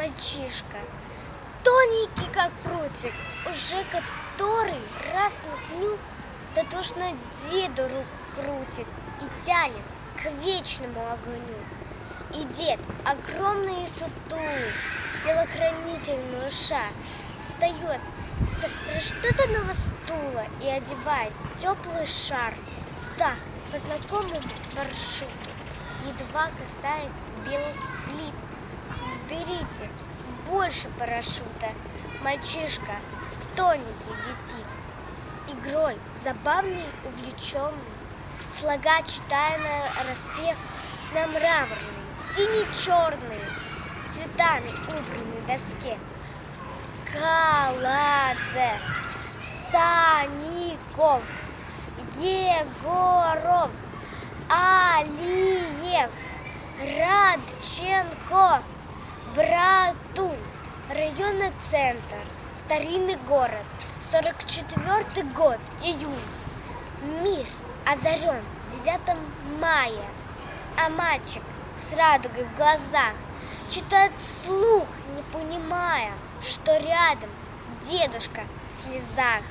мальчишка, тоненький как прутик, уже который раз на дню дотошно деду руку крутит и тянет к вечному огню. И дед, огромный и сутулый, телохранитель малыша, встает с расштатанного стула и одевает теплый шарф. Так, по знакомому маршруту, едва касаясь белых плит. Берите больше парашюта. Мальчишка тоненький летит. Игрой забавный, увлеченный. Слога читая на распев на мраморной, сине-черной, цветами убранной доске. Каладзе, Саников, Егоров, Алиев, Радченко, Братун, районный центр, старинный город, 44 год, июнь. Мир озарен 9 мая, а мальчик с радугой в глазах читает вслух, не понимая, что рядом дедушка в слезах.